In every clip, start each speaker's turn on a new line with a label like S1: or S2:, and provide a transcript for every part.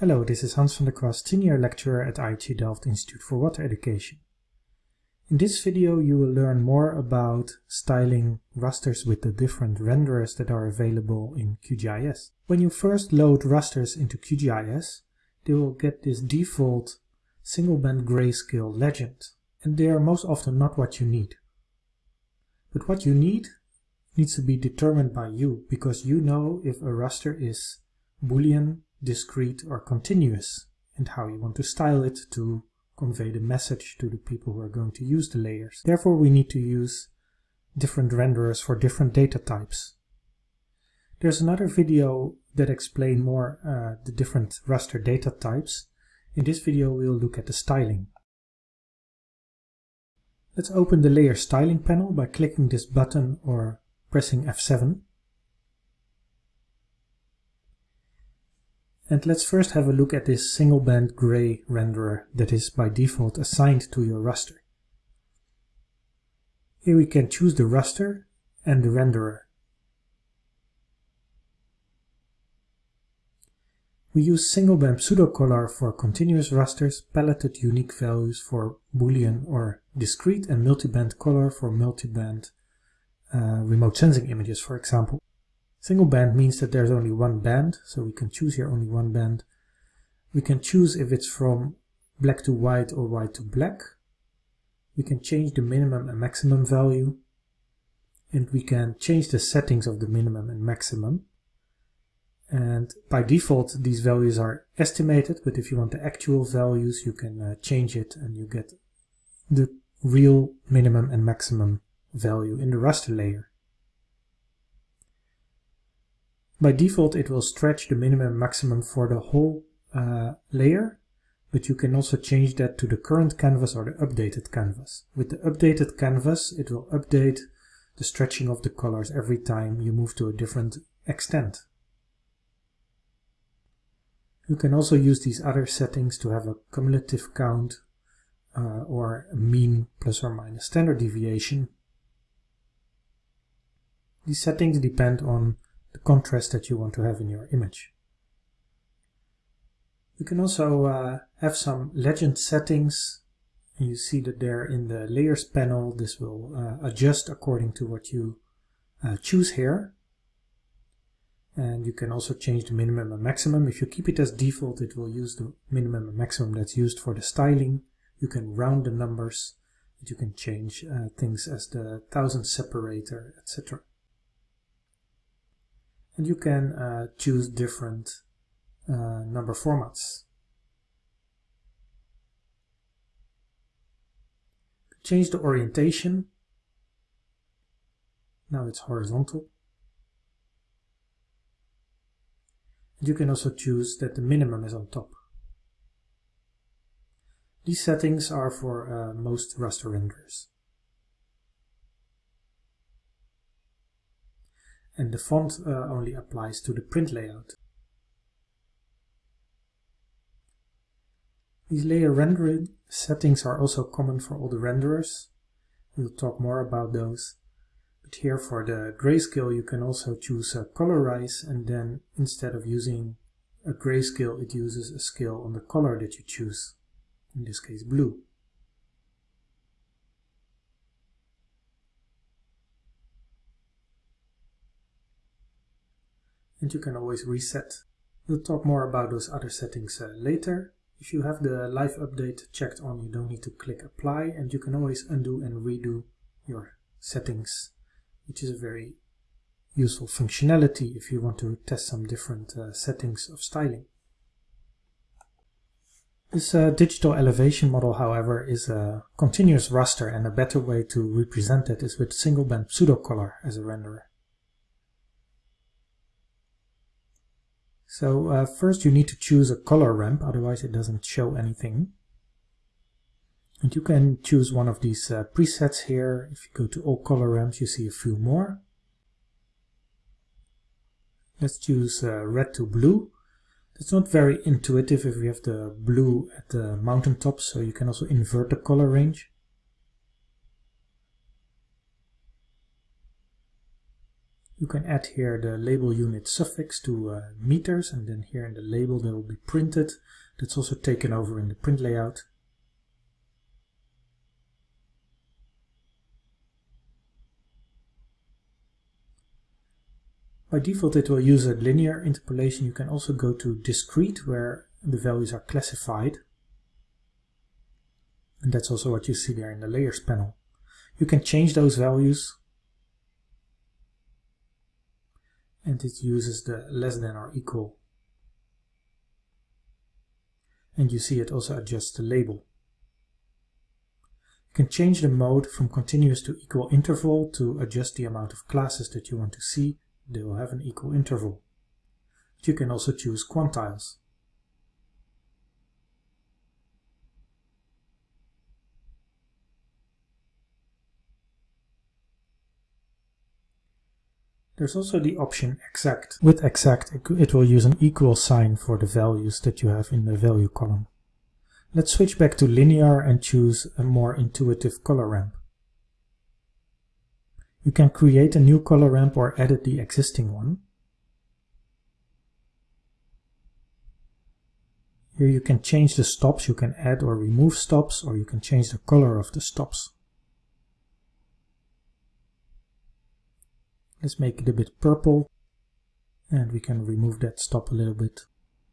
S1: Hello, this is Hans van der Kwast, Senior Lecturer at IHE Delft Institute for Water Education. In this video you will learn more about styling rasters with the different renderers that are available in QGIS. When you first load rasters into QGIS, they will get this default single band grayscale legend, and they are most often not what you need. But what you need needs to be determined by you, because you know if a raster is Boolean, discrete or continuous and how you want to style it to convey the message to the people who are going to use the layers. Therefore we need to use different renderers for different data types. There's another video that explain more uh, the different raster data types. In this video we'll look at the styling. Let's open the layer styling panel by clicking this button or pressing F7. And let's first have a look at this single band gray renderer that is by default assigned to your raster. Here we can choose the raster and the renderer. We use single band pseudocolor for continuous rasters, paletted unique values for boolean or discrete, and multiband color for multiband uh, remote sensing images, for example. Single band means that there's only one band, so we can choose here only one band. We can choose if it's from black to white or white to black. We can change the minimum and maximum value. And we can change the settings of the minimum and maximum. And by default, these values are estimated, but if you want the actual values, you can uh, change it and you get the real minimum and maximum value in the raster layer. By default it will stretch the minimum and maximum for the whole uh, layer, but you can also change that to the current canvas or the updated canvas. With the updated canvas it will update the stretching of the colors every time you move to a different extent. You can also use these other settings to have a cumulative count uh, or mean plus or minus standard deviation. These settings depend on the contrast that you want to have in your image. You can also uh, have some legend settings. You see that there in the layers panel. This will uh, adjust according to what you uh, choose here. And you can also change the minimum and maximum. If you keep it as default, it will use the minimum and maximum that's used for the styling. You can round the numbers. You can change uh, things as the thousand separator, etc and you can uh, choose different uh, number formats. Change the orientation. Now it's horizontal. And you can also choose that the minimum is on top. These settings are for uh, most raster renderers. And the font uh, only applies to the print layout. These layer rendering settings are also common for all the renderers. We'll talk more about those. But here for the grayscale you can also choose a colorize and then instead of using a grayscale it uses a scale on the color that you choose, in this case blue. And you can always reset. We'll talk more about those other settings uh, later. If you have the live update checked on, you don't need to click apply and you can always undo and redo your settings, which is a very useful functionality if you want to test some different uh, settings of styling. This uh, digital elevation model, however, is a continuous raster and a better way to represent it is with single band pseudocolor as a renderer. So uh, first you need to choose a color ramp, otherwise it doesn't show anything. And you can choose one of these uh, presets here. If you go to all color ramps, you see a few more. Let's choose uh, red to blue. It's not very intuitive if we have the blue at the mountaintop, so you can also invert the color range. You can add here the label unit suffix to uh, meters and then here in the label that will be printed. That's also taken over in the print layout. By default it will use a linear interpolation. You can also go to discrete where the values are classified. And that's also what you see there in the layers panel. You can change those values and it uses the less than or equal. And you see it also adjusts the label. You can change the mode from continuous to equal interval to adjust the amount of classes that you want to see. They will have an equal interval. But you can also choose quantiles. There's also the option exact. With exact, it will use an equal sign for the values that you have in the value column. Let's switch back to linear and choose a more intuitive color ramp. You can create a new color ramp or edit the existing one. Here you can change the stops, you can add or remove stops, or you can change the color of the stops. Let's make it a bit purple and we can remove that stop a little bit.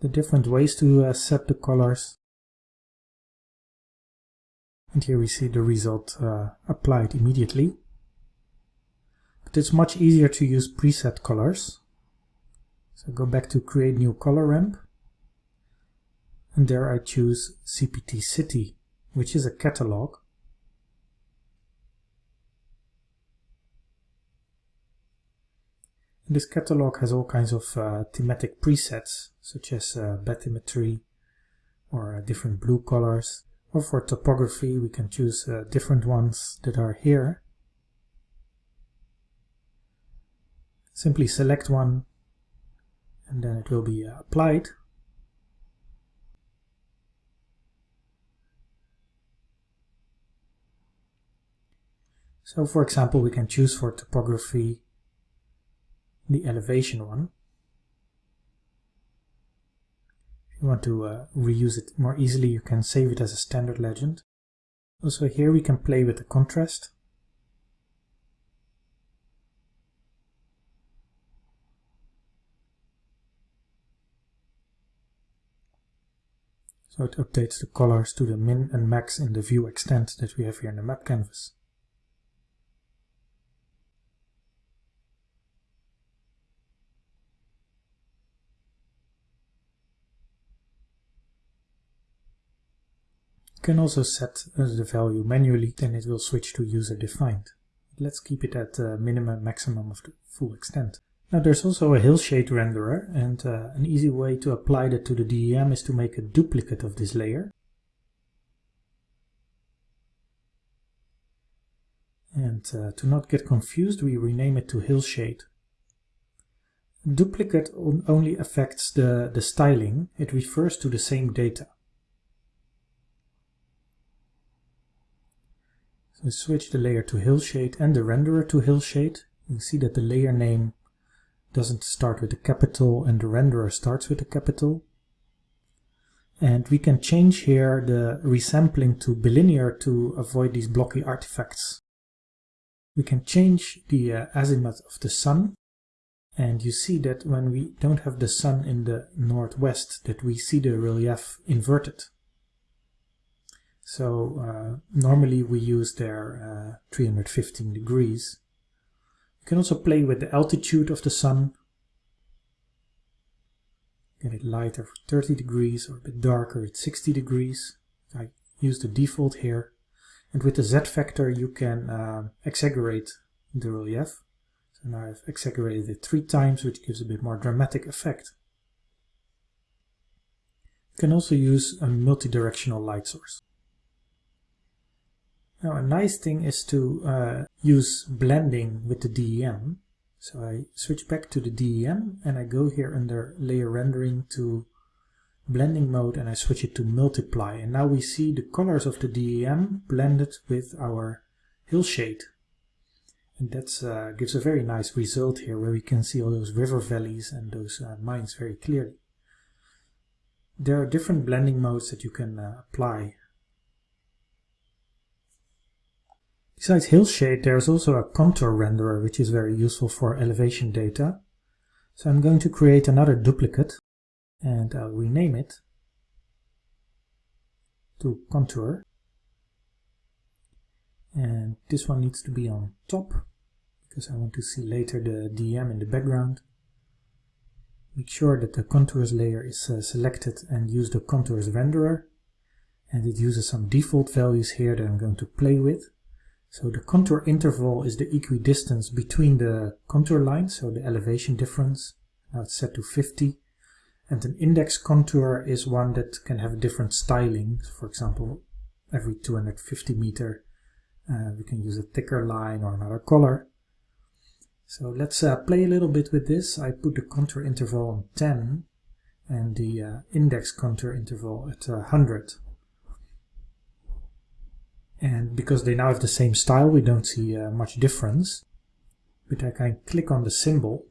S1: The different ways to uh, set the colors. And here we see the result uh, applied immediately. But it's much easier to use preset colors. So go back to create new color ramp. And there I choose CPT City, which is a catalog. This catalog has all kinds of uh, thematic presets, such as uh, bathymetry or uh, different blue colors. Or for topography, we can choose uh, different ones that are here. Simply select one and then it will be uh, applied. So for example, we can choose for topography the elevation one. If you want to uh, reuse it more easily, you can save it as a standard legend. Also here we can play with the contrast. So it updates the colors to the min and max in the view extent that we have here in the map canvas. Can also set uh, the value manually, then it will switch to user defined. Let's keep it at the minimum maximum of the full extent. Now there's also a hillshade renderer and uh, an easy way to apply that to the DEM is to make a duplicate of this layer. And uh, to not get confused we rename it to hillshade. Duplicate only affects the, the styling, it refers to the same data. So switch the layer to Hillshade and the renderer to Hillshade. You see that the layer name doesn't start with a capital and the renderer starts with a capital. And we can change here the resampling to bilinear to avoid these blocky artifacts. We can change the uh, azimuth of the sun and you see that when we don't have the sun in the northwest that we see the relief inverted. So uh, normally we use there uh, 315 degrees. You can also play with the altitude of the sun. Get it lighter for 30 degrees or a bit darker at 60 degrees. I use the default here. And with the Z factor you can uh, exaggerate the relief. So now I've exaggerated it three times which gives a bit more dramatic effect. You can also use a multi-directional light source. Now a nice thing is to uh, use blending with the DEM. So I switch back to the DEM and I go here under layer rendering to blending mode and I switch it to multiply. And now we see the colors of the DEM blended with our hillshade. And that uh, gives a very nice result here where we can see all those river valleys and those uh, mines very clearly. There are different blending modes that you can uh, apply. Besides Hillshade, there's also a contour renderer which is very useful for elevation data. So I'm going to create another duplicate and I'll rename it to contour and this one needs to be on top because I want to see later the DEM in the background. Make sure that the contours layer is uh, selected and use the contours renderer and it uses some default values here that I'm going to play with. So the contour interval is the equidistance between the contour lines, so the elevation difference. Now it's set to 50 and an index contour is one that can have different styling. For example, every 250 meter uh, we can use a thicker line or another color. So let's uh, play a little bit with this. I put the contour interval on 10 and the uh, index contour interval at 100. And because they now have the same style, we don't see uh, much difference. But I can click on the symbol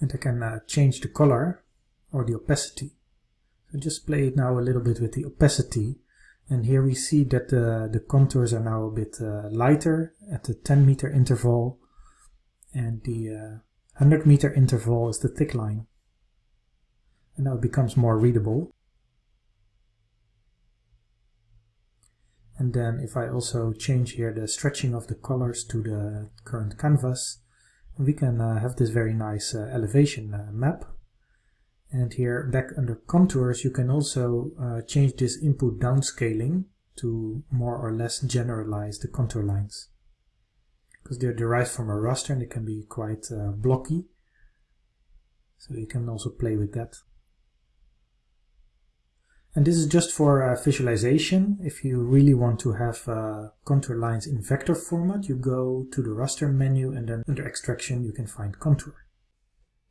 S1: and I can uh, change the color or the opacity. So just play it now a little bit with the opacity and here we see that the, the contours are now a bit uh, lighter at the 10 meter interval and the uh, 100 meter interval is the thick line. And now it becomes more readable. And then if I also change here the stretching of the colors to the current canvas, we can uh, have this very nice uh, elevation uh, map. And here back under contours, you can also uh, change this input downscaling to more or less generalize the contour lines. Because they're derived from a raster and they can be quite uh, blocky. So you can also play with that. And this is just for uh, visualization. If you really want to have uh, contour lines in vector format, you go to the raster menu and then under extraction you can find contour.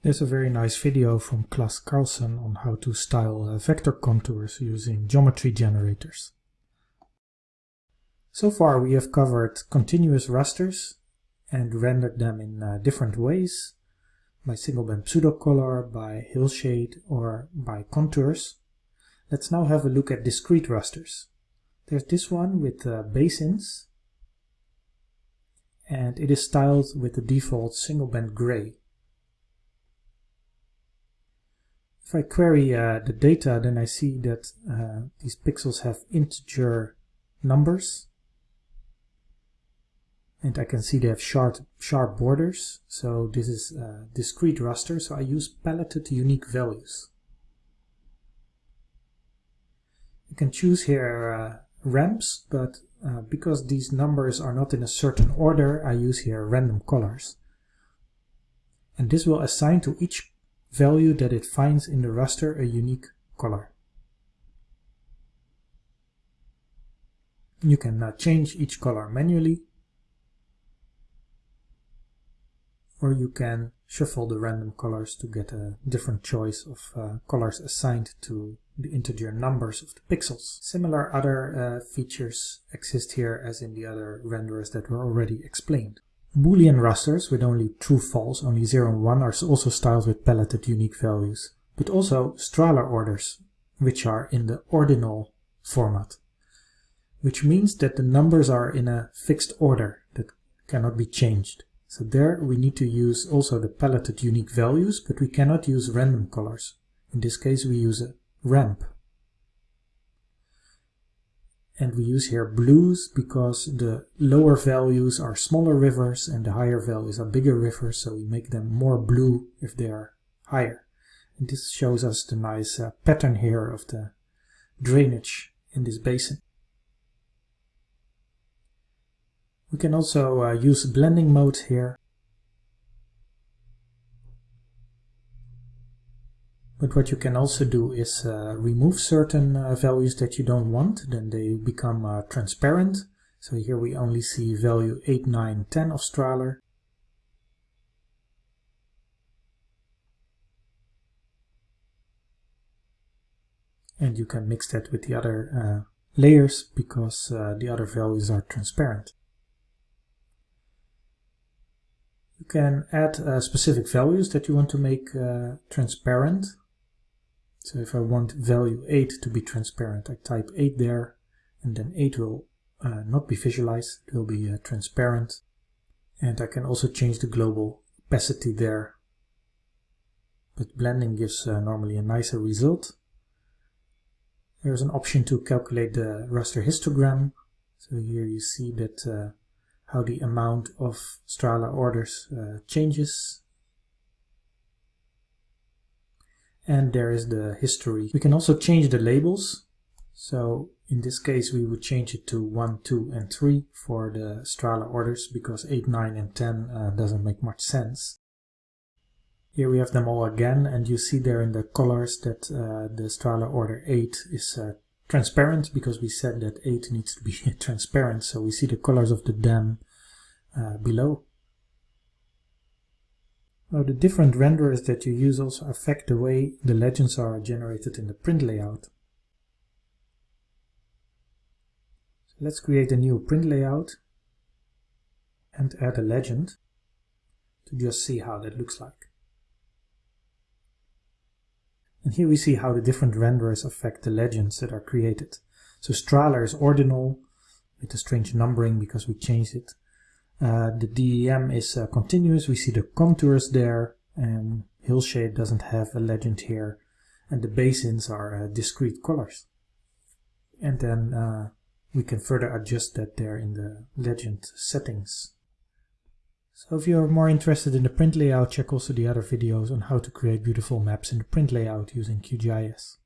S1: There's a very nice video from Klas Karlsson on how to style uh, vector contours using geometry generators. So far we have covered continuous rasters and rendered them in uh, different ways by single band pseudocolor, by hillshade or by contours. Let's now have a look at discrete rasters. There's this one with uh, basins and it is styled with the default single band gray. If I query uh, the data, then I see that uh, these pixels have integer numbers. And I can see they have sharp, sharp borders. So this is a discrete raster, so I use paletted unique values. You can choose here uh, ramps, but uh, because these numbers are not in a certain order, I use here random colors. And this will assign to each value that it finds in the raster a unique color. You can uh, change each color manually or you can shuffle the random colors to get a different choice of uh, colors assigned to the integer numbers of the pixels. Similar other uh, features exist here as in the other renderers that were already explained. Boolean rasters with only true false, only 0 and 1 are also styled with paletted unique values, but also Strahler orders, which are in the ordinal format, which means that the numbers are in a fixed order that cannot be changed. So there we need to use also the paletted unique values, but we cannot use random colors. In this case we use a ramp. And we use here blues because the lower values are smaller rivers and the higher values are bigger rivers so we make them more blue if they are higher. And this shows us the nice uh, pattern here of the drainage in this basin we can also uh, use blending modes here But what you can also do is uh, remove certain uh, values that you don't want, then they become uh, transparent. So here we only see value 8, 9, 10 of Strahler. And you can mix that with the other uh, layers because uh, the other values are transparent. You can add uh, specific values that you want to make uh, transparent. So if I want value 8 to be transparent, I type 8 there, and then 8 will uh, not be visualized, it will be uh, transparent. And I can also change the global opacity there. But blending gives uh, normally a nicer result. There's an option to calculate the raster histogram. So here you see that uh, how the amount of Strahler orders uh, changes. And there is the history. We can also change the labels. So in this case we would change it to 1, 2 and 3 for the Strahler orders because 8, 9 and 10 uh, doesn't make much sense. Here we have them all again and you see there in the colors that uh, the Strahler order 8 is uh, transparent because we said that 8 needs to be transparent so we see the colors of the DEM uh, below. Now the different renderers that you use also affect the way the legends are generated in the print layout. So let's create a new print layout and add a legend to just see how that looks like. And here we see how the different renderers affect the legends that are created. So Strahler is ordinal with a strange numbering because we changed it. Uh, the DEM is uh, continuous, we see the contours there, and Hillshade doesn't have a legend here, and the basins are uh, discrete colors. And then uh, we can further adjust that there in the legend settings. So if you're more interested in the print layout, check also the other videos on how to create beautiful maps in the print layout using QGIS.